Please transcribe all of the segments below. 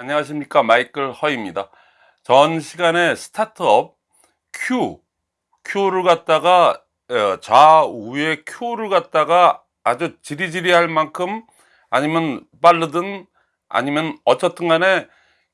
안녕하십니까. 마이클 허입니다. 전 시간에 스타트업 Q Q를 갖다가 어, 좌우에 Q를 갖다가 아주 지리지리 할 만큼 아니면 빠르든 아니면 어쨌든 간에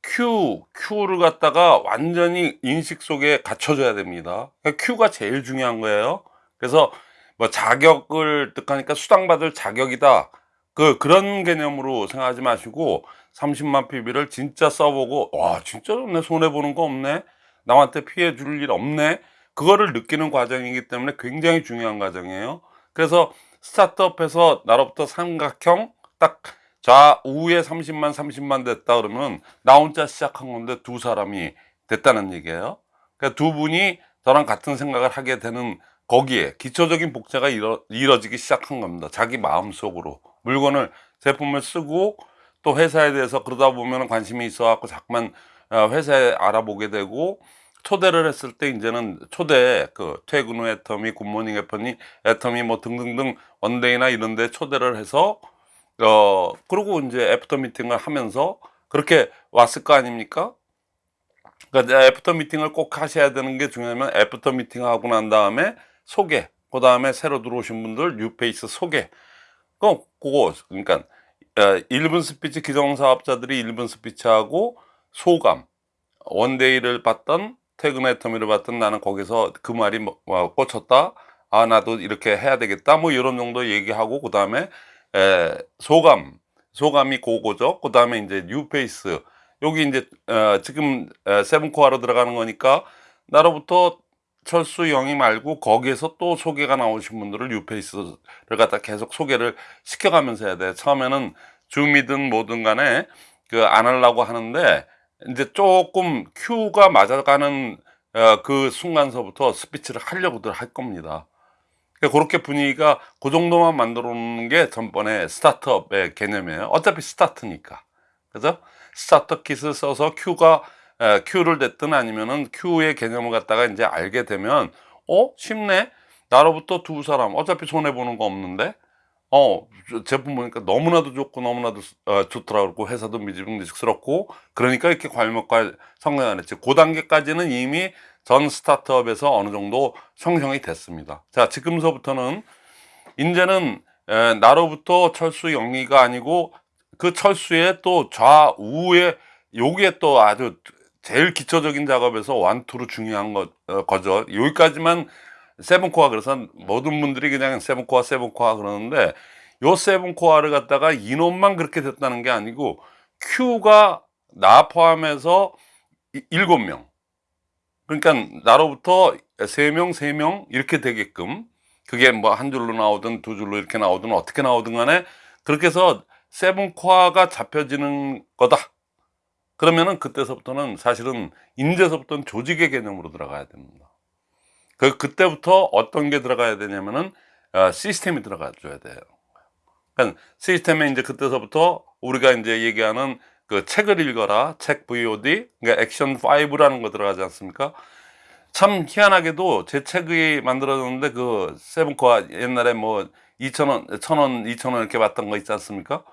Q, Q를 갖다가 완전히 인식 속에 갖춰줘야 됩니다. 그러니까 Q가 제일 중요한 거예요. 그래서 뭐 자격을 뜻하니까 수당받을 자격이다 그 그런 개념으로 생각하지 마시고 30만 PB를 진짜 써보고 와 진짜 좋네. 손해보는 거 없네. 남한테 피해 줄 일 없네. 그거를 느끼는 과정이기 때문에 굉장히 중요한 과정이에요. 그래서 스타트업에서 나로부터 삼각형 딱 좌우에 30만 30만 됐다 그러면 나 혼자 시작한 건데 두 사람이 됐다는 얘기예요. 그러니까 두 분이 저랑 같은 생각을 하게 되는 거기에 기초적인 복제가 이뤄, 이뤄지기 시작한 겁니다. 자기 마음속으로 물건을 제품을 쓰고 또 회사에 대해서 그러다 보면 관심이 있어 갖고 자꾸만 어, 회사에 알아보게 되고 초대를 했을 때 이제는 초대 그 퇴근 후 애터미 굿모닝 애터미 애터미 뭐 등등등 one day나 이런 데 초대를 해서 어 그리고 이제 after 미팅을 하면서 그렇게 왔을 거 아닙니까? 그러니까 after 미팅을 꼭 하셔야 되는 게 중요하면 after 미팅 하고 난 다음에 소개 그 다음에 새로 들어오신 분들 new face 소개 그 그거 그러니까 1분 스피치 기성사업자들이 1분 스피치하고 소감 one day를 봤던 퇴근 애터미를 봤던 나는 거기서 그 말이 뭐, 뭐 꽂혔다. 아 나도 이렇게 해야 되겠다. 뭐 이런 정도 얘기하고 그 다음에 소감 소감이 고거죠. 그 다음에 이제 new face. 여기 이제 어, 지금 seven core로 들어가는 거니까 나로부터 철수 영이 말고 거기에서 또 소개가 나오신 분들을 new face를 갖다 계속 소개를 시켜가면서 해야 돼. 처음에는 줌이든 뭐든 간에 그 안 하려고 하는데 이제 조금 큐가 맞아가는 어, 그 순간서부터 스피치를 하려고들 할 겁니다. 그러니까 그렇게 분위기가 그 정도만 만들어 놓는 게 전번에 스타트업의 개념이에요. 어차피 스타트니까. 그죠? 스타트 킷을 써서 큐가 Q를 됐든 아니면은 Q의 개념을 갖다가 이제 알게 되면 어? 쉽네? 나로부터 두 사람. 어차피 손해 보는 거 없는데? 어 제품 보니까 너무나도 좋고 너무나도 어, 좋더라 그러고 회사도 미지근직스럽고 그러니까 이렇게 괄목과 성장을 했지. 그 단계까지는 이미 전 스타트업에서 어느 정도 형성이 됐습니다. 자 지금서부터는 이제는 에, 나로부터 철수 영리가 아니고 그 철수의 또 좌우에 요게 또 아주 제일 기초적인 작업에서 완투로 중요한 거, 어, 거죠. 여기까지만 세븐코어 그래서 모든 분들이 그냥 세븐코어 세븐코어 그러는데 요 세븐코어를 갖다가 인원만 그렇게 됐다는 게 아니고 Q가 나 포함해서 일곱 명. 그러니까 나로부터 세명세명 이렇게 되게끔 그게 뭐 한 줄로 나오든 두 줄로 이렇게 나오든 어떻게 나오든 간에 그렇게 해서 세븐코어가 잡혀지는 거다 그러면은 그때서부터는 사실은 인제서부터는 조직의 개념으로 들어가야 됩니다. 그 그때부터 어떤 게 들어가야 되냐면은 어, 시스템이 들어가 줘야 돼요. 그러니까 시스템에 이제 그때서부터 우리가 이제 얘기하는 그 책을 읽어라 책 VOD 그러니까 액션 5라는 거 들어가지 않습니까? 참 희한하게도 제 책이 만들어졌는데 그 세븐코아 옛날에 뭐 2천원, 1천원, 2천원 이렇게 받던 거 있지 않습니까?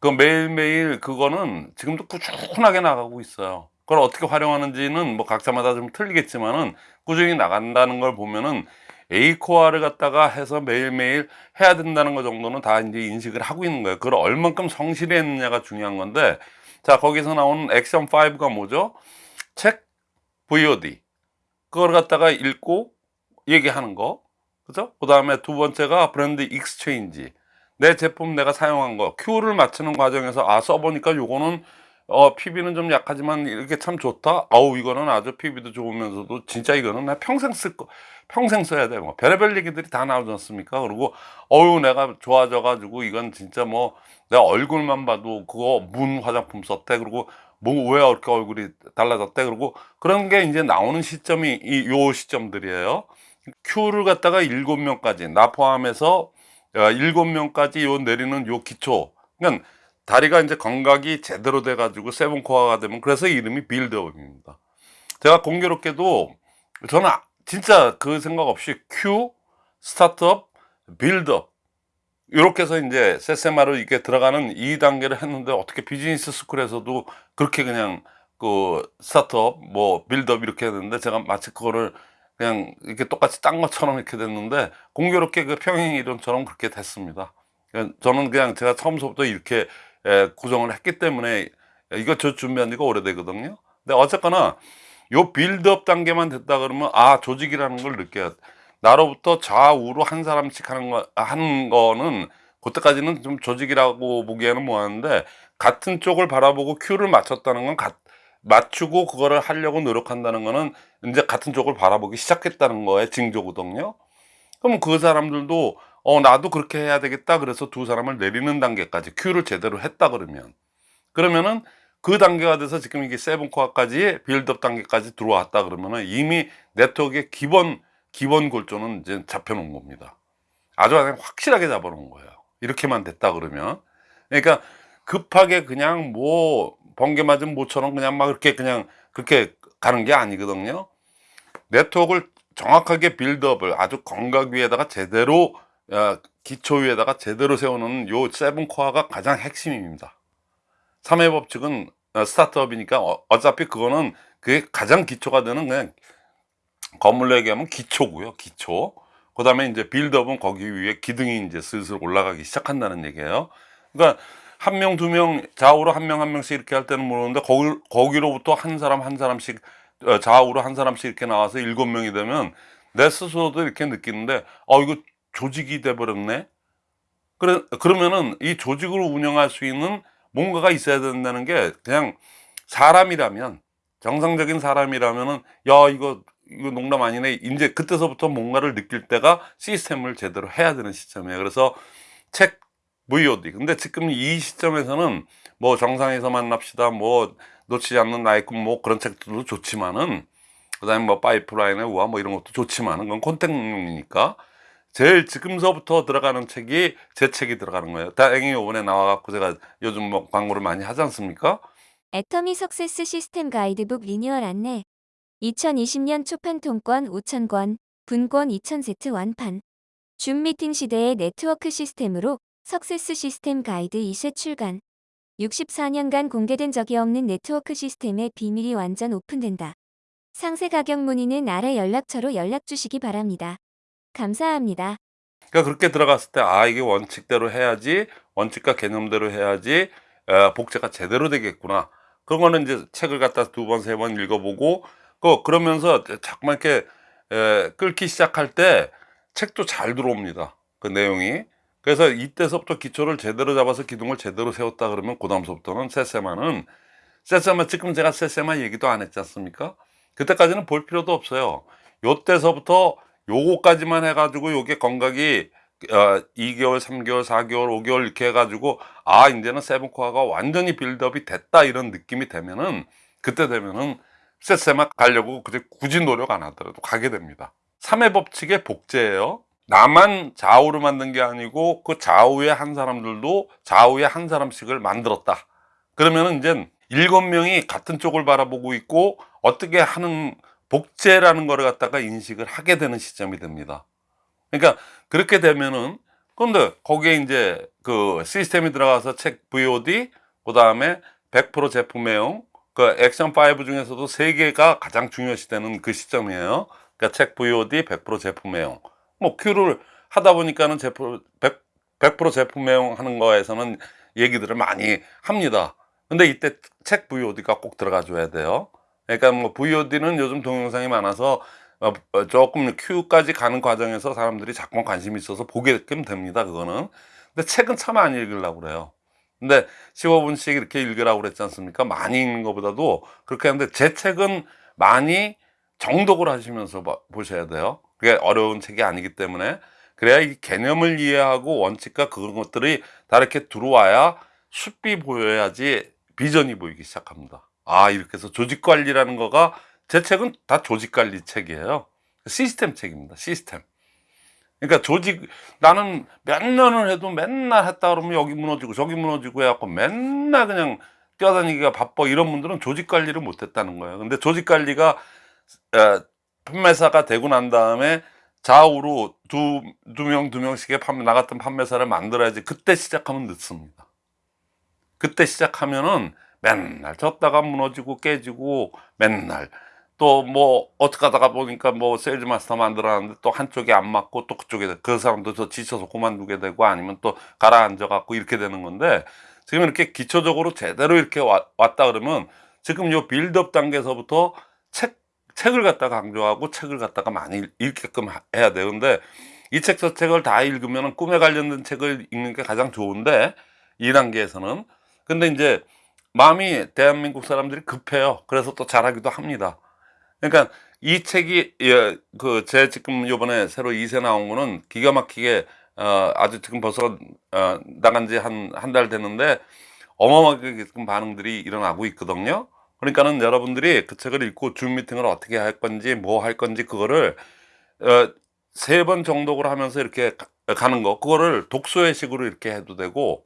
그 매일매일 그거는 지금도 꾸준하게 나가고 있어요. 그걸 어떻게 활용하는지는 뭐 각자마다 좀 틀리겠지만은 꾸준히 나간다는 걸 보면은 A core를 갖다가 해서 매일매일 해야 된다는 거 정도는 다 이제 인식을 하고 있는 거예요. 그걸 얼만큼 성실히 했느냐가 중요한 건데 자 거기서 나오는 액션 5가 뭐죠? 책 VOD 그걸 갖다가 읽고 얘기하는 거. 그죠? 그 다음에 두 번째가 브랜드 exchange 내 제품 내가 사용한 거 Q를 맞추는 과정에서 아 써보니까 요거는 어 PV는 좀 약하지만 이렇게 참 좋다. 아우 이거는 아주 PV도 좋으면서도 진짜 이거는 나 평생 쓸거 평생 써야 돼 뭐 별의별 얘기들이 다 나오지 않습니까? 그리고 어유 내가 좋아져 가지고 이건 진짜 뭐 내가 얼굴만 봐도 그거 문 화장품 썼대. 그리고 뭐왜 이렇게 얼굴이 달라졌대? 그리고 그런 게 이제 나오는 시점이 이 요 시점들이에요. Q를 갖다가 일곱 명까지 나 포함해서 일곱 명까지 요 내리는 요 기초. 그러니까 다리가 이제 감각이 제대로 돼 가지고 세븐 코어가 되면 그래서 이름이 빌드업입니다. 제가 공교롭게도 저는 진짜 그 생각 없이 Q start-up build-up 이렇게 해서 이제 세세마로 이렇게 들어가는 2단계를 했는데 어떻게 비즈니스 스쿨에서도 그렇게 그냥 그 start-up 뭐 빌드업 이렇게 했는데 제가 마치 그거를 그냥 이렇게 똑같이 딴 것처럼 이렇게 됐는데 공교롭게 그 평행 이론처럼 그렇게 됐습니다. 그냥 저는 그냥 제가 처음부터 이렇게 에, 구성을 했기 때문에 이거 저 준비한 지가 오래되거든요. 근데 어쨌거나 요 빌드업 단계만 됐다 그러면 아 조직이라는 걸 느껴야 돼. 나로부터 좌우로 한 사람씩 하는 거 하는 거는 그때까지는 좀 조직이라고 보기에는 뭐하는데 같은 쪽을 바라보고 큐를 맞췄다는 건 가, 맞추고 그거를 하려고 노력한다는 거는 이제 같은 쪽을 바라보기 시작했다는 거에 징조거든요. 그럼 그 사람들도 어 나도 그렇게 해야 되겠다 그래서 두 사람을 내리는 단계까지 큐를 제대로 했다 그러면 그러면은 그 단계가 돼서 지금 이게 seven core까지 build-up 단계까지 들어왔다 그러면은 이미 네트워크의 기본 기본 골조는 이제 잡혀놓은 겁니다. 아주 그냥 확실하게 잡아놓은 거예요. 이렇게만 됐다 그러면 그러니까 급하게 그냥 뭐 번개 맞은 모처럼 그냥 막 이렇게 그냥 그렇게 가는 게 아니거든요. 네트워크를 정확하게 build-up을 아주 건강 위에다가 제대로 어, 기초 위에다가 제대로 세우는 요 seven core가 가장 핵심입니다. 3회 법칙은 어, 스타트업이니까 어, 어차피 그거는 그게 가장 기초가 되는 그냥 건물로 얘기하면 기초고요. 기초. 그 다음에 이제 빌드업은 거기 위에 기둥이 이제 슬슬 올라가기 시작한다는 얘기예요. 그러니까 한 명, 두 명, 좌우로 한 명, 한 명씩 이렇게 할 때는 모르는데 거기, 거기로부터 한 사람, 한 사람씩 어, 좌우로 한 사람씩 이렇게 나와서 일곱 명이 되면 내 스스로도 이렇게 느끼는데 어, 이거 조직이 돼버렸네. 그래, 그러면은 이 조직을 운영할 수 있는 뭔가가 있어야 된다는 게 그냥 사람이라면 정상적인 사람이라면은 야 이거 이거 농담 아니네. 이제 그때서부터 뭔가를 느낄 때가 시스템을 제대로 해야 되는 시점이에요. 그래서 책 VOD 근데 지금 이 시점에서는 뭐 정상에서 만납시다 뭐 놓치지 않는 꿈뭐 그런 책들도 좋지만은 그 다음에 뭐 파이프라인의 우화 뭐 이런 것도 좋지만은 그건 콘텐츠이니까 제일 지금서부터 들어가는 책이 제 책이 들어가는 거예요. 다행히 이번에 나와갖고 제가 요즘 뭐 광고를 많이 하지 않습니까? 애터미 success 시스템 가이드북 리뉴얼 안내. 2020년 초판 통권 5,000권, 분권 2,000세트 완판. 줌 미팅 시대의 네트워크 시스템으로 success 시스템 가이드 2세 출간 64년간 공개된 적이 없는 네트워크 시스템의 비밀이 완전 오픈된다. 상세 가격 문의는 아래 연락처로 연락 주시기 바랍니다. 감사합니다. 그러니까 그렇게 들어갔을 때 아 이게 원칙대로 해야지 원칙과 개념대로 해야지 어, 복제가 제대로 되겠구나 그런 거는 이제 책을 갖다 두 번 세 번 읽어보고 그 그러면서 자꾸만 이렇게 에, 끓기 시작할 때 책도 잘 들어옵니다 그 내용이 그래서 이때서부터 기초를 제대로 잡아서 기둥을 제대로 세웠다 그러면 그 다음서부터는 세세마는 세세마 지금 제가 세세마 얘기도 안 했지 않습니까? 그때까지는 볼 필요도 없어요. 요때서부터 요거까지만 해가지고 요게 건강이 어, 2개월, 3개월, 4개월, 5개월 이렇게 해가지고 아 이제는 세븐코어가 완전히 빌드업이 됐다 이런 느낌이 되면은 그때 되면은 세세마 가려고 굳이 노력 안 하더라도 가게 됩니다. 3회 법칙의 복제예요 나만 좌우로 만든 게 아니고 그 좌우에 한 사람들도 좌우에 한 사람씩을 만들었다. 그러면은 이제 일곱 명이 같은 쪽을 바라보고 있고 어떻게 하는 복제라는 거를 갖다가 인식을 하게 되는 시점이 됩니다. 그러니까 그렇게 되면은 근데 거기에 이제 그 시스템이 들어가서 책 VOD 그 다음에 100% 제품 애용 그 액션 5 중에서도 세 개가 가장 중요시되는 그 시점이에요. 그러니까 책 VOD 100% 제품 애용 뭐 큐를 하다 보니까는 제품 100, 100% 제품 애용 하는 거에서는 얘기들을 많이 합니다. 근데 이때 책 VOD가 꼭 들어가 줘야 돼요. 그러니까 뭐 VOD는 요즘 동영상이 많아서 어, 어, 조금 Q까지 가는 과정에서 사람들이 자꾸 관심이 있어서 보게끔 됩니다 그거는. 근데 책은 참 많이 읽으려고 그래요. 근데 15분씩 이렇게 읽으라고 그랬지 않습니까? 많이 읽는 것보다도 그렇게 하는데 제 책은 많이 정독을 하시면서 보셔야 돼요 그게 어려운 책이 아니기 때문에 그래야 이 개념을 이해하고 원칙과 그런 것들이 다 이렇게 들어와야 숲이 보여야지 비전이 보이기 시작합니다. 아 이렇게 해서 조직관리라는 거가 제 책은 다 조직관리 책이에요. 시스템 책입니다 시스템. 그러니까 조직 나는 몇 년을 해도 맨날 했다 그러면 여기 무너지고 저기 무너지고 해갖고 맨날 그냥 뛰어다니기가 바빠 이런 분들은 조직 관리를 못했다는 거예요. 근데 조직 관리가 판매사가 되고 난 다음에 좌우로 두, 두 명, 두 명씩의 판매, 나 같은 판매사를 만들어야지 그때 시작하면 늦습니다. 그때 시작하면은 맨날 졌다가 무너지고 깨지고 맨날 또 뭐 어떻게 하다가 보니까 뭐 세일즈 마스터 만들어놨는데 또 한쪽에 안 맞고 또 그쪽에 그 사람도 더 지쳐서 그만두게 되고 아니면 또 가라앉아 갖고 이렇게 되는 건데 지금 이렇게 기초적으로 제대로 이렇게 와- 왔다 그러면 지금 요 빌드업 단계에서부터 책 책을 갖다가 강조하고 책을 갖다가 많이 읽- 읽게끔 하- 해야. 근데 이 책 저 책을 다 읽으면 꿈에 관련된 책을 읽는 게 가장 좋은데 이 단계에서는 근데 이제 마음이 대한민국 사람들이 급해요. 그래서 또 잘하기도 합니다. 그러니까 이 책이 예, 그제 지금 요번에 새로 2세 나온 거는 기가 막히게 어, 아주 지금 벌써 어, 나간 지 한 한 달 됐는데 어마어마하게 반응들이 일어나고 있거든요. 그러니까는 여러분들이 그 책을 읽고 줌 미팅을 어떻게 할 건지 뭐 할 건지 그거를 어, 세번 정독을 하면서 이렇게 가- 가는 거 그거를 독서회 식으로 이렇게 해도 되고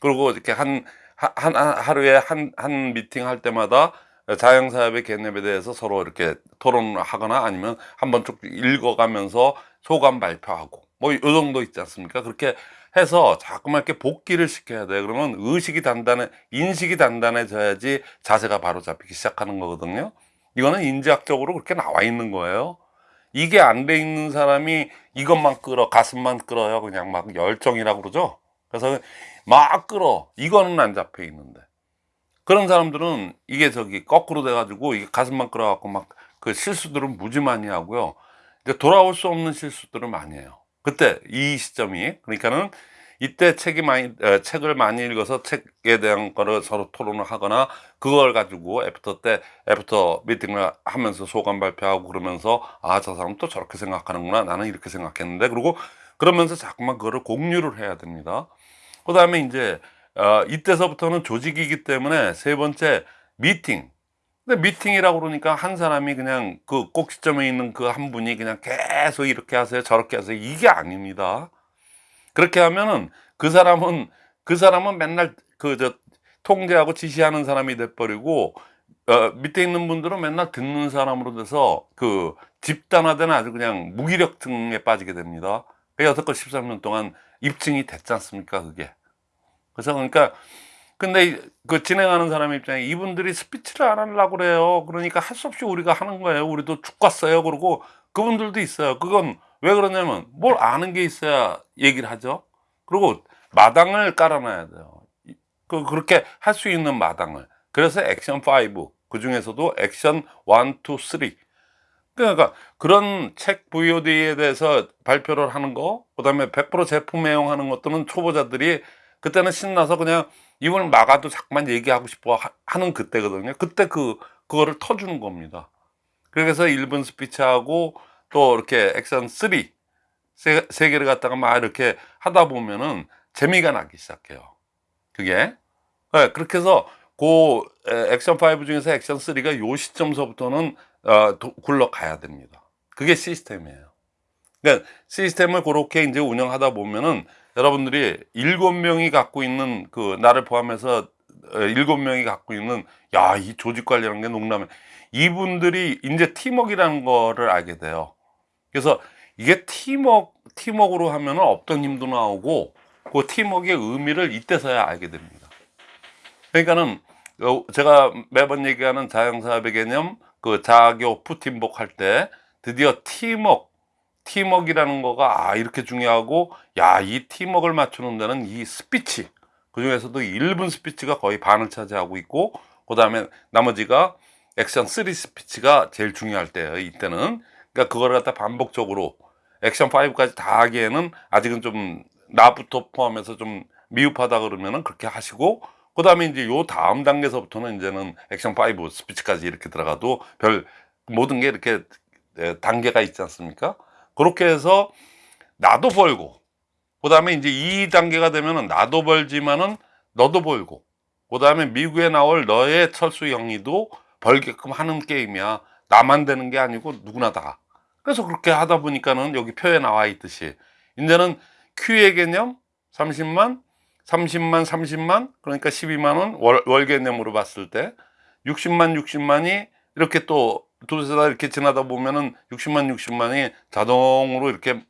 그리고 이렇게 한, 한, 한 하루에 한, 한 미팅 할 때마다 자영사업의 개념에 대해서 서로 이렇게 토론을 하거나 아니면 한번 쭉 읽어가면서 소감 발표하고 뭐 이 정도 있지 않습니까? 그렇게 해서 자꾸만 이렇게 복기를 시켜야 돼. 그러면 의식이 단단해, 인식이 단단해져야지 자세가 바로 잡히기 시작하는 거거든요. 이거는 인지학적으로 그렇게 나와 있는 거예요. 이게 안 돼 있는 사람이 이것만 끌어, 가슴만 끌어요. 그냥 막 열정이라고 그러죠. 그래서 막 끌어. 이거는 안 잡혀 있는데. 그런 사람들은 이게 저기 거꾸로 돼 가지고 이게 가슴만 끌어 갖고 막 그 실수들은 무지 많이 하고요. 이제 돌아올 수 없는 실수들을 많이 해요. 그때 이 시점이 그러니까는 이때 책이 많이 에, 책을 많이 읽어서 책에 대한 거를 서로 토론을 하거나 그걸 가지고 after 때 after meeting을 하면서 소감 발표하고 그러면서 아 저 사람 또 저렇게 생각하는구나 나는 이렇게 생각했는데 그리고 그러면서 자꾸만 그거를 공유를 해야 됩니다. 그 다음에 이제 어, 이때서부터는 조직이기 때문에 세 번째 미팅. 근데 미팅이라고 그러니까 한 사람이 그냥 그꼭 시점에 있는 그 한 분이 그냥 계속 이렇게 하세요 저렇게 하세요 이게 아닙니다. 그렇게 하면은 그 사람은 그 사람은 맨날 그 저 통제하고 지시하는 사람이 돼버리고 어, 밑에 있는 분들은 맨날 듣는 사람으로 돼서 그 집단화된 아주 그냥 무기력증에 빠지게 됩니다. 그 여태껏 13년 동안 입증이 됐지 않습니까 그게. 그래서 그러니까 근데 이- 그 진행하는 사람 입장에 이분들이 스피치를 안 하려고 그래요. 그러니까 할 수 없이 우리가 하는 거예요. 우리도 죽겠어요. 그러고 그분들도 있어요. 그건 왜 그러냐면 뭘 아는 게 있어야 얘기를 하죠. 그리고 마당을 깔아놔야 돼요. 이- 그 그렇게 할 수 있는 마당을. 그래서 액션 5. 그 중에서도 액션 1, 2, 3. 그러니까 그런 책 VOD에 대해서 발표를 하는 거, 그 다음에 100% 제품 애용하는 것들은 초보자들이 그때는 신나서 그냥 이걸 막아도 자꾸만 얘기하고 싶어 하- 하는 그때거든요. 그때 그 그거를 터주는 겁니다. 그래서 1분 스피치하고 또 이렇게 액션 3 세, 세 개를 갖다가 막 이렇게 하다 보면은 재미가 나기 시작해요. 그게 네, 그렇게 해서 그 에, 액션 5 중에서 액션 3가 요 시점서부터는 어, 도- 굴러가야 됩니다. 그게 시스템이에요. 그러니까 시스템을 그렇게 이제 운영하다 보면은 여러분들이 일곱 명이 갖고 있는 그 나를 포함해서 어, 일곱 명이 갖고 있는 야 이 조직 관리라는 게 농담해 이분들이 이제 팀워크라는 거를 알게 돼요. 그래서 이게 팀워크 팀워크로 하면은 없던 힘도 나오고 그 팀워크의 의미를 이때서야 알게 됩니다. 그러니까는 어, 제가 매번 얘기하는 자영사업의 개념 그 자교 푸팀복 할 때 드디어 팀워크 팀워크라는 거가 아 이렇게 중요하고 야 이 팀워크를 맞추는 데는 이 스피치 그 중에서도 1분 스피치가 거의 반을 차지하고 있고 그 다음에 나머지가 액션 3 스피치가 제일 중요할 때예요 이때는 그러니까 그거를 갖다 반복적으로 액션 5까지 다 하기에는 아직은 좀 나부터 포함해서 좀 미흡하다 그러면은 그렇게 하시고 그 다음에 이제 요 다음 단계에서부터는 이제는 액션 5 스피치까지 이렇게 들어가도 별 모든 게 이렇게 에, 단계가 있지 않습니까? 그렇게 해서 나도 벌고 그 다음에 이제 이 단계가 되면은 나도 벌지만은 너도 벌고 그 다음에 미국에 나올 너의 철수 영희도 벌게끔 하는 게임이야. 나만 되는 게 아니고 누구나 다. 그래서 그렇게 하다 보니까는 여기 표에 나와 있듯이. 이제는 Q의 개념 30만 30만 30만 그러니까 12만 원 월, 월 개념으로 봤을 때 60만 60만이 이렇게 또 두세 달 이렇게 지나다 보면은 60만 60만이 자동으로 이렇게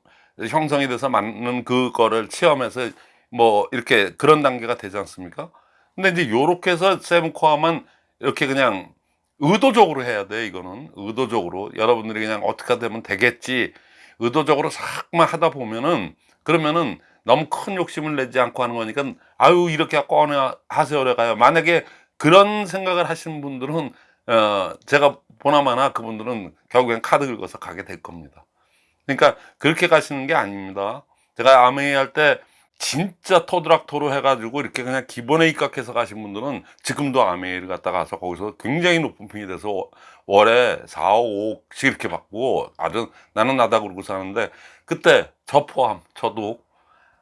형성이 돼서 맞는 그거를 체험해서 뭐 이렇게 그런 단계가 되지 않습니까? 근데 이제 요렇게 해서 세븐코어만 이렇게 그냥 의도적으로 해야 돼 이거는. 의도적으로. 여러분들이 그냥 어떻게 되면 되겠지. 의도적으로 싹만 하다 보면은 그러면은 너무 큰 욕심을 내지 않고 하는 거니까 아유 이렇게 꺼내 하세요래 가요. 만약에 그런 생각을 하시는 분들은 어 제가 보나마나 그분들은 결국엔 카드 긁어서 가게 될 겁니다. 그러니까 그렇게 가시는 게 아닙니다. 제가 아메이 할 때 진짜 토드락토로 해가지고 이렇게 그냥 기본에 입각해서 가신 분들은 지금도 아메이를 갔다 가서 거기서 굉장히 높은 핑이 돼서 워- 월에 4, 5억씩 이렇게 받고 아주 나는 나다 그러고 사는데 그때 저 포함 저도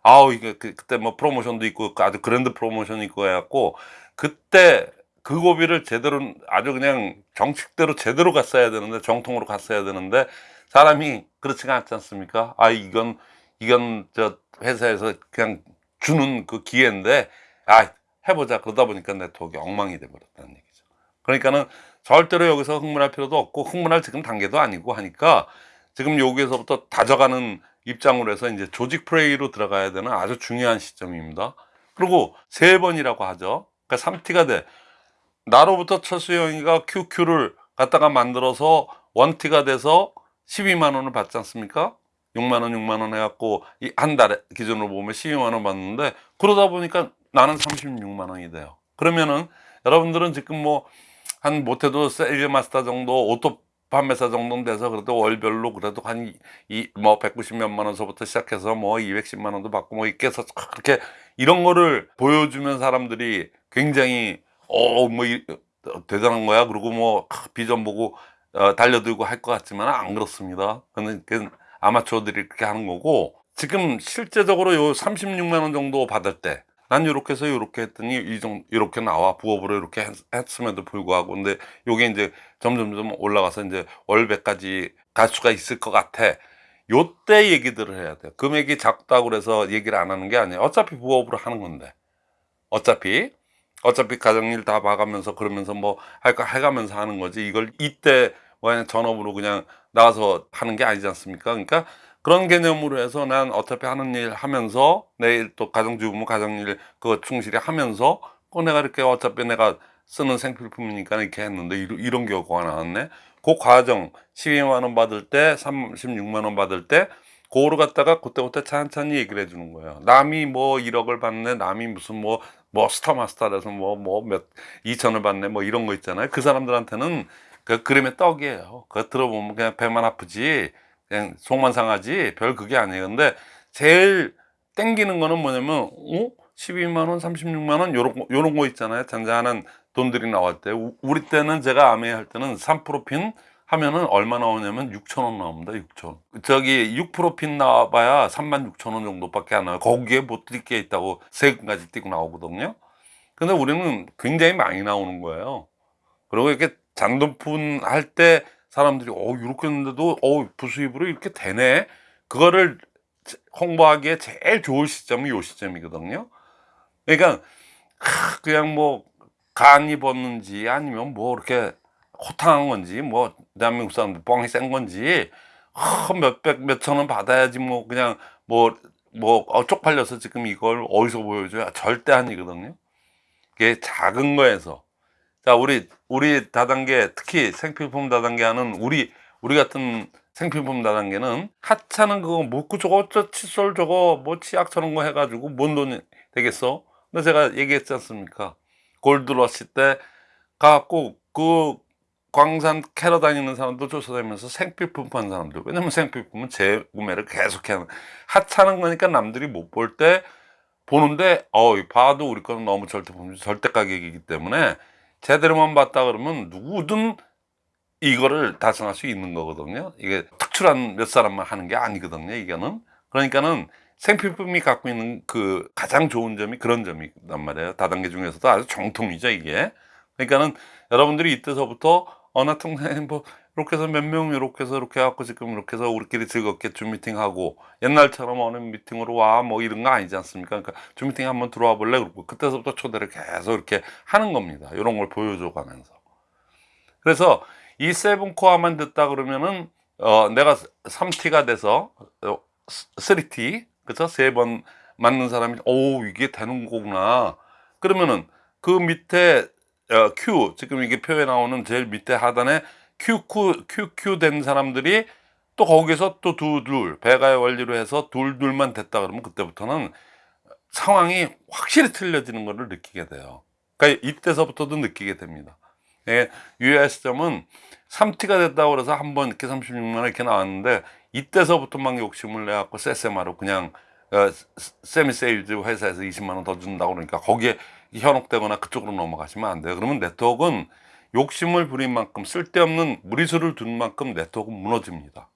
아우 이게 그, 그때 뭐 프로모션도 있고 아주 그랜드 프로모션이 있고 해갖고 그때 그 고비를 제대로 아주 그냥 정식대로 제대로 갔어야 되는데 정통으로 갔어야 되는데 사람이 그렇지가 않지 않습니까? 아 이건 이건 저 회사에서 그냥 주는 그 기회인데 아 해보자 그러다 보니까 네트워크가 엉망이 돼 버렸다는 얘기죠. 그러니까는 절대로 여기서 흥분할 필요도 없고 흥분할 지금 단계도 아니고 하니까 지금 여기에서부터 다져가는 입장으로 해서 이제 조직 플레이로 들어가야 되는 아주 중요한 시점입니다. 그리고 세 번이라고 하죠. 그러니까 3T가 돼. 나로부터 철수영이가 QQ를 갖다가 만들어서 one T가 돼서 12만 원을 받지 않습니까? 6만 원, 6만 원 해갖고 이 한 달에 기준으로 보면 12만 원 받는데 그러다 보니까 나는 36만 원이 돼요. 그러면은 여러분들은 지금 뭐 한 못해도 세일즈 마스터 정도 auto 판매사 정도는 돼서 그래도 월별로 그래도 한 이 뭐 190 몇만 원서부터 시작해서 뭐 210만 원도 받고 뭐 이렇게 해서 그렇게 이런 거를 보여주면 사람들이 굉장히 어뭐 대단한 거야 그리고 뭐 비전 보고 어, 달려들고 할 것 같지만 안 그렇습니다. 그는 그 아마추어들이 그렇게 하는 거고 지금 실제적으로 요 36만 원 정도 받을 때 난 이렇게 해서 이렇게 했더니 이 정도 이렇게 나와 부업으로 이렇게 했, 했음에도 불구하고 근데 요게 이제 점점점 올라가서 이제 월배까지 갈 수가 있을 것 같아. 요때 얘기들을 해야 돼요. 금액이 작다고 그래서 얘기를 안 하는 게 아니에요. 어차피 부업으로 하는 건데. 어차피 어차피 가정일 다 봐가면서 그러면서 뭐 할까 해가면서 하는 거지 이걸 이때 뭐 그냥 전업으로 그냥 나가서 하는 게 아니지 않습니까? 그러니까 그런 개념으로 해서 난 어차피 하는 일 하면서 내일 또 가정주부 가정일 그거 충실히 하면서 그 내가 이렇게 어차피 내가 쓰는 생필품이니까 이렇게 했는데 이런, 경우가 나왔네. 그 과정 12만 원 받을 때 36만 원 받을 때 그거를 갖다가 그때그때 찬찬히 얘기를 해주는 거예요. 남이 뭐 1억을 받네, 남이 무슨 뭐, 뭐 스타마스터라서 뭐, 뭐 몇, 2천을 받네, 뭐 이런 거 있잖아요. 그 사람들한테는 그 그림의 떡이에요. 그거 들어보면 그냥 배만 아프지, 그냥 속만 상하지, 별 그게 아니에요. 근데 제일 땡기는 거는 뭐냐면, 어? 12만원, 36만원, 요런, 거- 요런 거 있잖아요. 잔잔한 돈들이 나올 때. 우- 우리 때는 제가 아메 할 때는 3%핀 하면은 얼마 나오냐면 6천 원 나옵니다. 6천. 저기 6%핀 나와봐야 3만 6천 원 정도밖에 안 나와요. 거기에 못 드릴 게 있다고 세금까지 띄고 나오거든요. 근데 우리는 굉장히 많이 나오는 거예요. 그리고 이렇게 잔돈푼 할 때 사람들이 어 이렇게 했는데도 어 부수입으로 이렇게 되네. 그거를 홍보하기에 제일 좋을 시점이 요 시점이거든요. 그러니까 하, 그냥 뭐 간이 벗는지 아니면 뭐 이렇게 호탕한 건지 뭐 대한민국 사람들 뻥이 센 건지 하, 몇백 몇천 원 받아야지 뭐 그냥 뭐뭐 어, 쪽팔려서 지금 이걸 어디서 보여줘야 절대 아니거든요. 이게 작은 거에서 자 우리 우리 다단계 특히 생필품 다단계 하는 우리 우리 같은 생필품 다단계는 하찮은 그거 뭐고 저거 저 칫솔 저거 뭐 치약 저런 거 해가지고 뭔 돈이 되겠어? 근데 제가 얘기했지 않습니까? 골드러시 때 가갖고 그 광산 캐러 다니는 사람도 쫓아다니면서 생필 품 파는 사람들 왜냐면 생필 품은 재구매를 계속해야 하는 하찮은 거니까 남들이 못 볼 때 보는데 어 봐도 우리 거는 너무 절대 절대 가격이기 때문에 제대로만 봤다 그러면 누구든 이거를 달성할 수 있는 거거든요. 이게 특출한 몇 사람만 하는 게 아니거든요. 이거는 그러니까는 생필품이 갖고 있는 그 가장 좋은 점이 그런 점이란 말이에요. 다단계 중에서도 아주 정통이죠 이게. 그러니까는 여러분들이 이때서부터 어나 통장 뭐 이렇게 해서 몇 명 이렇게 해서 이렇게 해갖고 지금 이렇게 해서 우리끼리 즐겁게 줌 미팅하고 옛날처럼 어느 미팅으로 와 뭐 이런 거 아니지 않습니까? 그러니까 줌 미팅 한번 들어와 볼래? 그러고 그때서부터 초대를 계속 이렇게 하는 겁니다. 이런 걸 보여줘 가면서. 그래서 이 7코어만 듣다 그러면은 어 내가 3T가 돼서 어, 3T 그쵸 세 번 맞는 사람이 오 이게 되는 거구나 그러면은 그 밑에 어, Q 지금 이게 표에 나오는 제일 밑에 하단에 QQ QQ 된 사람들이 또 거기서 또 두둘 배가의 원리로 해서 둘둘만 됐다 그러면 그때부터는 상황이 확실히 틀려지는 것을 느끼게 돼요. 그러니까 이때서부터도 느끼게 됩니다. 예, 유효한 시점은 3T가 됐다고 그래서 한 번 이렇게 36만 원 이렇게 나왔는데 이때서부터 막 욕심을 내갖고 세세마로 그냥 어, 세미세일즈 회사에서 20만 원 더 준다고 그러니까 거기에 현혹되거나 그쪽으로 넘어가시면 안 돼요. 그러면 네트워크는 욕심을 부린 만큼 쓸데없는 무리수를 둔 만큼 네트워크는 무너집니다.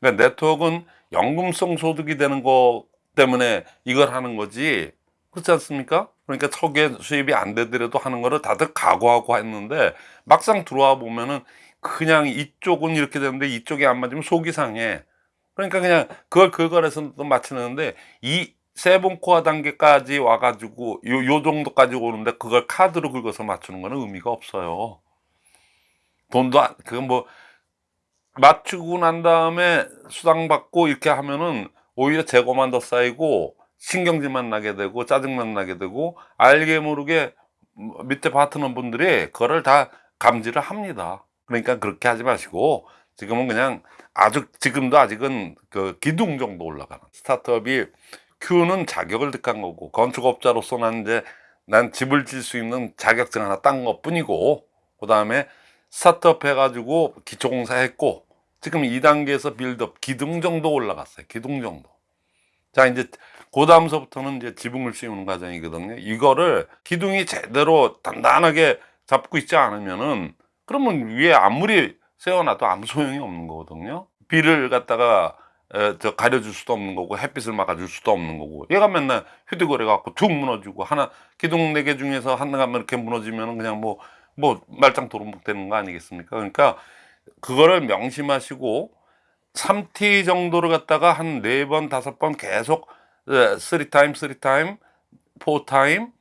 그러니까 네트워크는 연금성 소득이 되는 거 때문에 이걸 하는 거지 그렇지 않습니까? 그러니까 초기에 수입이 안 되더라도 하는 거를 다들 각오하고 했는데 막상 들어와 보면은 그냥 이쪽은 이렇게 되는데 이쪽이 안 맞으면 속이 상해 그러니까 그냥 그걸 그걸 해서 또 맞추는데 이 세븐코어 단계까지 와가지고 요, 요 정도까지 오는데 그걸 카드로 긁어서 맞추는 거는 의미가 없어요 돈도 안, 그건 뭐 맞추고 난 다음에 수당 받고 이렇게 하면은 오히려 재고만 더 쌓이고 신경질만 나게 되고 짜증만 나게 되고 알게 모르게 밑에 파트너 분들이 그거를 다 감지를 합니다. 그러니까 그렇게 하지 마시고 지금은 그냥 아주 지금도 아직은 그 기둥 정도 올라가는 스타트업이 Q는 자격을 득한 거고 건축업자로서 난 이제 난 집을 질 수 있는 자격증 하나 딴 것 뿐이고 그 다음에 스타트업 해가지고 기초공사 했고 지금 2단계에서 빌드업 기둥 정도 올라갔어요. 기둥 정도. 자, 이제 그 다음서부터는 이제 지붕을 씌우는 과정이거든요. 이거를 기둥이 제대로 단단하게 잡고 있지 않으면은 그러면 위에 아무리 세워놔도 아무 소용이 없는 거거든요. 비를 갖다가 에, 저 가려줄 수도 없는 거고 햇빛을 막아줄 수도 없는 거고 얘가 맨날 휘두거려 갖고 툭 무너지고 하나 기둥 네 개 중에서 하나가 이렇게 무너지면은 그냥 뭐 뭐 말짱 도루묵 되는 거 아니겠습니까? 그러니까 그거를 명심하시고 3T 정도를 갖다가 한 네 번 다섯 번 계속 3 time, 3 time, 4 time,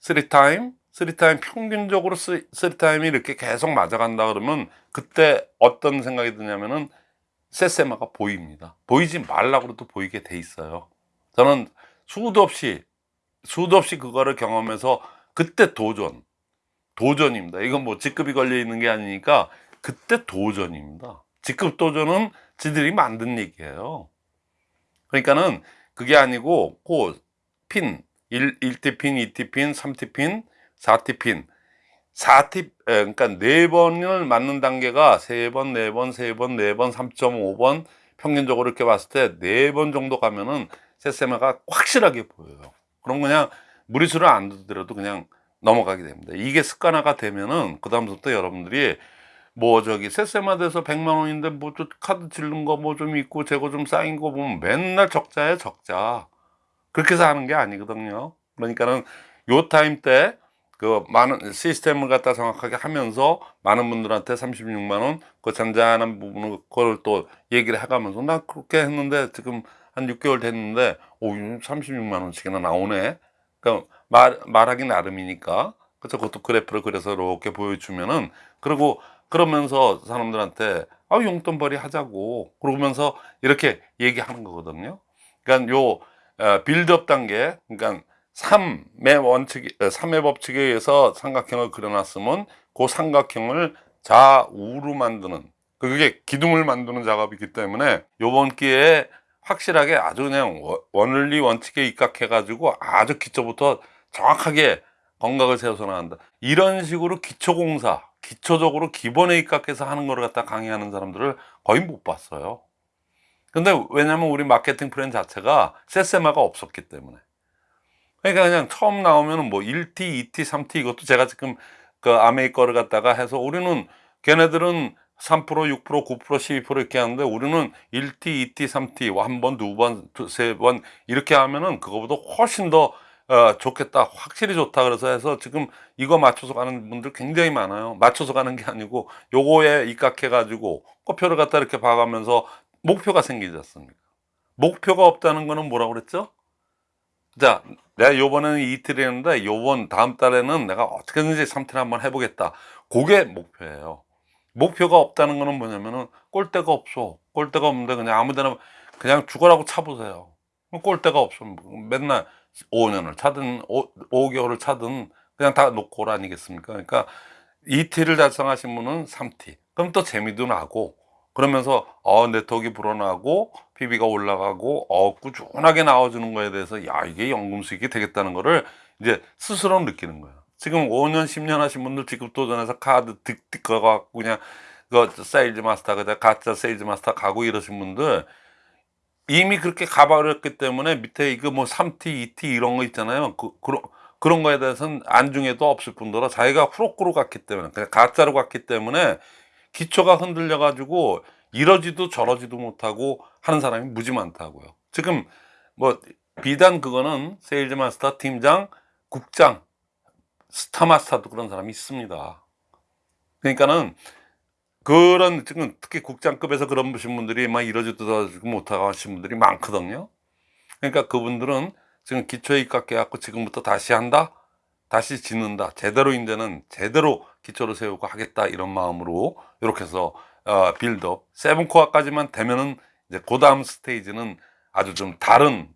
3 time, 3 time 평균적으로 3 time이 이렇게 계속 맞아간다 그러면 그때 어떤 생각이 드냐면은 세세마가 보입니다. 보이지 말라고 해도 보이게 돼 있어요. 저는 수도 없이 수도 없이 그거를 경험해서 그때 도전 도전입니다. 이건 뭐 직급이 걸려 있는 게 아니니까 그때 도전입니다. 직급 도전은 지들이 만든 얘기예요. 그러니까는 그게 아니고 그 핀 1, 1T 핀, 2T 핀, 3T 핀, 4T 핀 4T 그러니까 네 번을 맞는 단계가 세 번, 네 번, 세 번, 네 번, 3.5번 평균적으로 이렇게 봤을 때네번 정도 가면은 세세마가 확실하게 보여요. 그럼 그냥 무리수를 안 두더라도 그냥 넘어가게 됩니다. 이게 습관화가 되면은 그 다음부터 여러분들이 뭐 저기 세세마 돼서 100만 원인데 뭐 좀 카드 질른 거 뭐 좀 있고 재고 좀 쌓인 거 보면 맨날 적자에 적자 그렇게 해서 하는 게 아니거든요 그러니까는 요 time 때 그 많은 시스템을 갖다 정확하게 하면서 많은 분들한테 36만 원 그 잔잔한 부분을 그걸 또 얘기를 해가면서 나 그렇게 했는데 지금 한 6개월 됐는데 오 36만 원씩이나 나오네 그러니까 말, 말하기 나름이니까 그래서 그것도 그래프를 그려서 이렇게 보여주면은 그리고 그러면서 사람들한테 아 용돈벌이 하자고 그러면서 이렇게 얘기하는 거거든요. 그러니까 요 어, 빌드업 단계 그러니까 3의 원칙 3의 법칙에 의해서 삼각형을 그려놨으면 그 삼각형을 좌우로 만드는 그게 기둥을 만드는 작업이기 때문에 요번 기회에 확실하게 아주 그냥 원리 원칙에 입각해 가지고 아주 기초부터 정확하게 건강을 세워서 나간다 이런 식으로 기초공사 기초적으로 기본에 입각해서 하는 걸 갖다 강의하는 사람들을 거의 못 봤어요. 근데 왜냐면 우리 마케팅 플랜 자체가 세세마가 없었기 때문에. 그러니까 그냥 처음 나오면 뭐 1T, 2T, 3T 이것도 제가 지금 그 아메이 거를 갖다가 해서 우리는 걔네들은 3%, 6%, 9%, 12% 이렇게 하는데 우리는 1T, 2T, 3T 한 번, 두 번, 세 번 이렇게 하면은 그거보다 훨씬 더 어, 좋겠다. 확실히 좋다. 그래서 해서 지금 이거 맞춰서 가는 분들 굉장히 많아요. 맞춰서 가는 게 아니고 요거에 입각해 가지고 꼬표를 갖다 이렇게 봐가면서 목표가 생기지 않습니까? 목표가 없다는 거는 뭐라고 그랬죠? 자, 내가 요번에는 이틀이 했는데 요번 다음 달에는 내가 어떻게든지 3틀 한번 해보겠다. 그게 목표예요. 목표가 없다는 거는 뭐냐면은 꼴대가 없어. 꼴대가 없는데 그냥 아무데나 그냥 죽어라고 차보세요. 꼴대가 없어. 맨날 5년을 차든 5, 5개월을 차든 그냥 다 놓고 올 아니겠습니까? 그러니까 2T를 달성하신 분은 3T. 그럼 또 재미도 나고 그러면서 어 네트워크가 불어나고 PB가 올라가고 어 꾸준하게 나와주는 거에 대해서 야 이게 연금 수익이 되겠다는 거를 이제 스스로 느끼는 거예요. 지금 5년 10년 하신 분들 지금 도전해서 카드 득득 가갖고 그냥 그 세일즈 마스터 그냥 가짜 세일즈 마스터 가고 이러신 분들 이미 그렇게 가버렸기 때문에 밑에 이거 뭐 3T, 2T 이런 거 있잖아요. 그, 그런 그런 거에 대해서는 안중에도 없을 뿐더러 자기가 후록으로 갔기 때문에 그냥 가짜로 갔기 때문에 기초가 흔들려 가지고 이러지도 저러지도 못하고 하는 사람이 무지 많다고요. 지금 뭐 비단 그거는 세일즈 마스터, 팀장, 국장, 스타 마스터도 그런 사람이 있습니다. 그러니까는 그런 지금 특히 국장급에서 그런 분들이 막 이러지도 저러지도 못하고 하신 분들이 많거든요. 그러니까 그분들은 지금 기초에 입각해 갖고 지금부터 다시 한다, 다시 짓는다. 제대로 이제는 제대로 기초를 세우고 하겠다 이런 마음으로 이렇게 해서 어, build-up. Seven core까지만 되면은 이제 그 다음 스테이지는 아주 좀 다른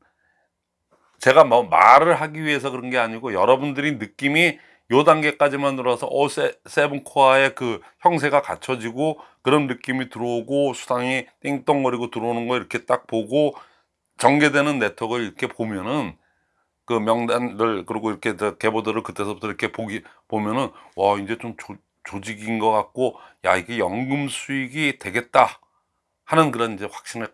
제가 뭐 말을 하기 위해서 그런 게 아니고 여러분들이 느낌이 요 단계까지만 들어서 어 세, 세븐 코어의 그 형세가 갖춰지고 그런 느낌이 들어오고 수당이 띵동거리고 들어오는 거 이렇게 딱 보고 전개되는 네트워크를 이렇게 보면은 그 명단들 그리고 이렇게 저 계보들을 그때서부터 이렇게 보기 보면은 와 이제 좀 조, 조직인 것 같고 야 이게 연금 수익이 되겠다 하는 그런 이제 확신을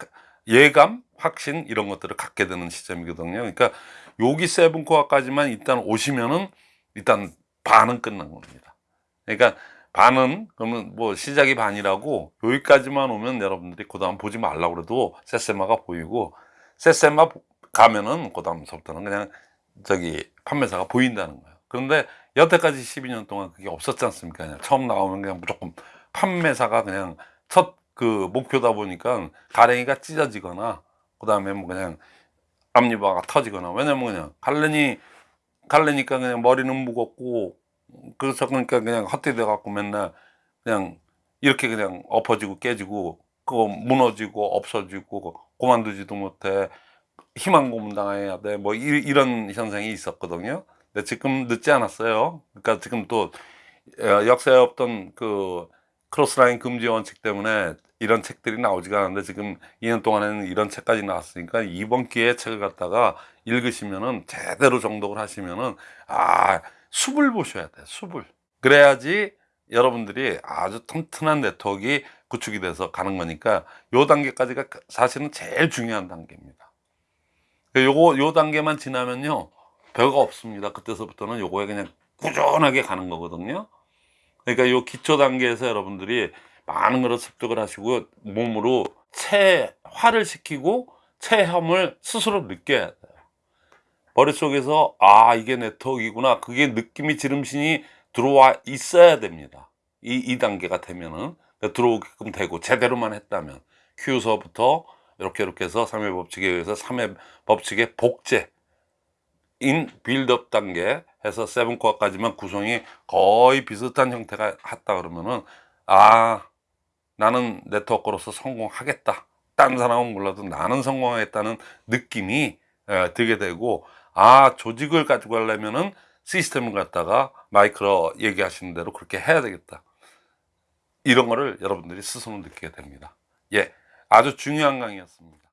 예감 확신 이런 것들을 갖게 되는 시점이거든요. 그러니까 여기 세븐코어까지만 일단 오시면은 일단 반은 끝난 겁니다. 그러니까 반은 그러면 뭐 시작이 반이라고 여기까지만 오면 여러분들이 그 다음 보지 말라고 그래도 세세마가 보이고 세세마 가면은 그 다음서부터는 그냥 저기 판매사가 보인다는 거예요. 그런데 여태까지 12년 동안 그게 없었지 않습니까? 그냥 처음 나오면 그냥 무조건 판매사가 그냥 첫 그 목표다 보니까 가랭이가 찢어지거나 그 다음에 뭐 그냥 앞니바가 터지거나 왜냐면 그냥 갈래니 갈래니까 그냥 머리는 무겁고 그래서 그러니까 그냥 헛되돼 갖고 맨날 그냥 이렇게 그냥 엎어지고 깨지고 그거 무너지고 없어지고 그만두지도 못해 희망 고문당해야 돼 뭐 이런 현상이 있었거든요. 근데 지금 늦지 않았어요. 그러니까 지금 또 어, 역사에 없던 그 크로스라인 금지 원칙 때문에 이런 책들이 나오지가 않는데 지금 2년 동안에는 이런 책까지 나왔으니까 이번 기회에 책을 갖다가 읽으시면은 제대로 정독을 하시면은 아 숲을 보셔야 돼 숲을 그래야지 여러분들이 아주 튼튼한 네트워크가 구축이 돼서 가는 거니까 요 단계까지가 사실은 제일 중요한 단계입니다 요거 요 단계만 지나면요 별거 없습니다. 그때서부터는 요거에 그냥 꾸준하게 가는 거거든요. 그러니까 요 기초 단계에서 여러분들이 많은 것을 습득을 하시고 몸으로 체화를 시키고 체험을 스스로 느껴야 돼요. 머릿속에서 아 이게 네트워크이구나. 그게 느낌이 지름신이 들어와 있어야 됩니다. 이, 이 단계가 되면은. 그러니까 들어오게끔 되고 제대로만 했다면. Q서부터 이렇게 이렇게 해서 3회 법칙에 의해서 3회 법칙의 복제 인 빌드업 단계 해서 세븐코어까지만 구성이 거의 비슷한 형태가 했다 그러면은 아 나는 네트워크로서 성공하겠다. 다른 사람은 몰라도 나는 성공하겠다는 느낌이 에, 들게 되고 아 조직을 가지고 하려면은 시스템을 갖다가 마이크로 얘기하시는 대로 그렇게 해야 되겠다. 이런 거를 여러분들이 스스로 느끼게 됩니다. 예 아주 중요한 강의였습니다